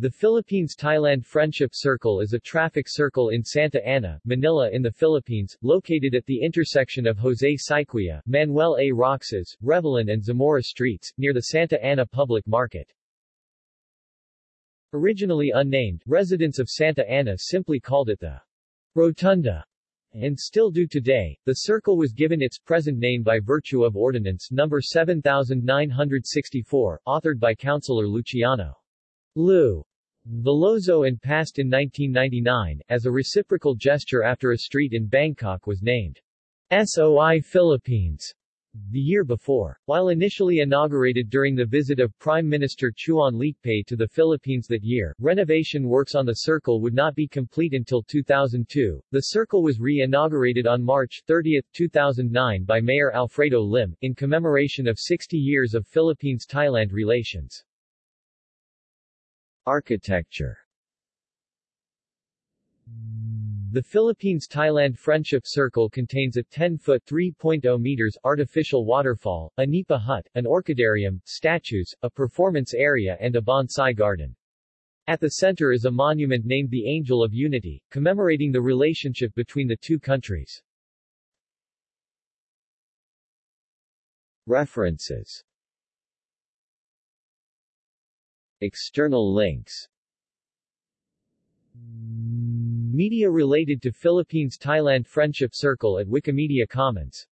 The Philippines-Thailand Friendship Circle is a traffic circle in Santa Ana, Manila in the Philippines, located at the intersection of Jose Syquia, Manuel A. Roxas, Revelan and Zamora Streets, near the Santa Ana Public Market. Originally unnamed, residents of Santa Ana simply called it the Rotunda, and still do today. The circle was given its present name by virtue of Ordinance No. 7964, authored by Councilor Luciano Lou Veloso and passed in 1999, as a reciprocal gesture after a street in Bangkok was named SOI Philippines the year before. While initially inaugurated during the visit of Prime Minister Chuan Leekpai to the Philippines that year, renovation works on the circle would not be complete until 2002. The circle was re-inaugurated on March 30, 2009 by Mayor Alfredo Lim, in commemoration of 60 years of Philippines-Thailand relations. Architecture The Philippines-Thailand Friendship Circle contains a 10-foot 3.0 meters artificial waterfall, a nipa hut, an orchidarium, statues, a performance area and a bonsai garden. At the center is a monument named the Angel of Unity, commemorating the relationship between the two countries. References External links. Media related to Philippines-Thailand Friendship Circle at Wikimedia Commons